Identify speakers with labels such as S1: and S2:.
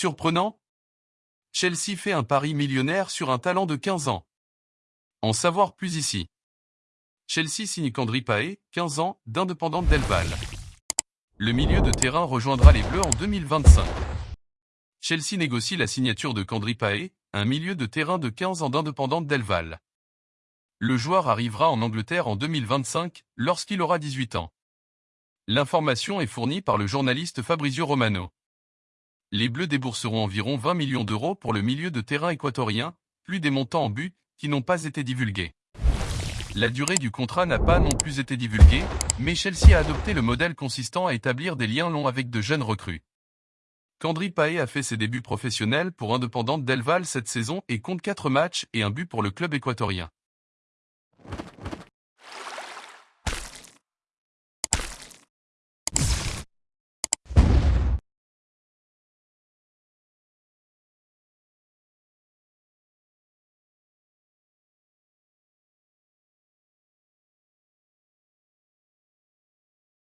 S1: Surprenant Chelsea fait un pari millionnaire sur un talent de 15 ans. En savoir plus ici. Chelsea signe Kandri Pae, 15 ans, d'Independante Delval. Le milieu de terrain rejoindra les Bleus en 2025. Chelsea négocie la signature de Kandri Pae, un milieu de terrain de 15 ans d'Independante Delval. Le joueur arrivera en Angleterre en 2025, lorsqu'il aura 18 ans. L'information est fournie par le journaliste Fabrizio Romano. Les Bleus débourseront environ 20 millions d'euros pour le milieu de terrain équatorien, plus des montants en but, qui n'ont pas été divulgués. La durée du contrat n'a pas non plus été divulguée, mais Chelsea a adopté le modèle consistant à établir des liens longs avec de jeunes recrues. Kandri Pae a fait ses débuts professionnels pour Independante Delval cette saison et compte 4 matchs et un but pour le club équatorien.